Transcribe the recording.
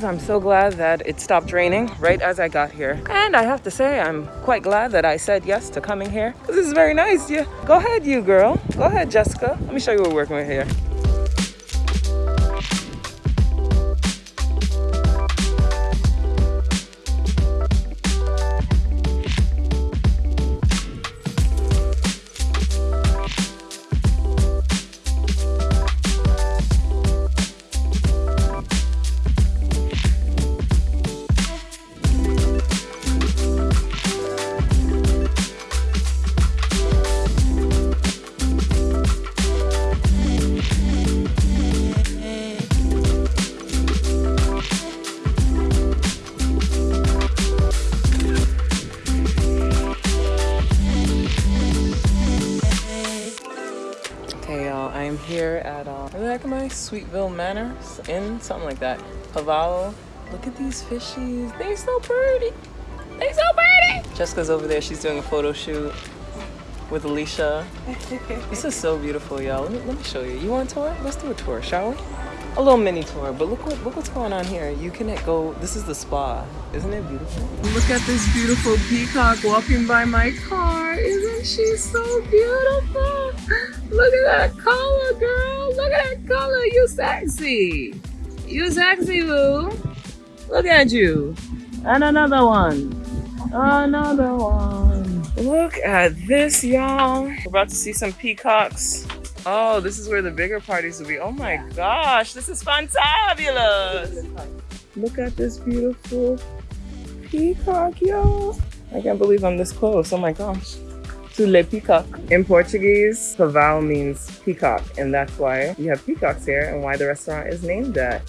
I'm so glad that it stopped raining right as I got here. And I have to say, I'm quite glad that I said yes to coming here. This is very nice. Yeah. Go ahead, you girl. Go ahead, Jessica. Let me show you what we're working with here. Am here at, uh, where the heck am I? Sweetville Manor Inn, something like that. Pavão. Look at these fishies. They're so pretty. They're so pretty. Jessica's over there. She's doing a photo shoot with Alicia. this is so beautiful, y'all. Let me, let me show you. You want a tour? Let's do a tour, shall we? A little mini tour, but look what look what's going on here. You can go. This is the spa. Isn't it beautiful? Look at this beautiful peacock walking by my car. Isn't she so beautiful? Look at that color, girl. Look at that color. You sexy. You sexy, boo. Look at you. And another one. Another one. Look at this, y'all. We're about to see some peacocks. Oh, this is where the bigger parties will be. Oh my gosh, this is fantabulous. Look at this beautiful peacock, y'all. I can't believe I'm this close. Oh my gosh. To le peacock. In Portuguese, pavão means peacock, and that's why you have peacocks here and why the restaurant is named that.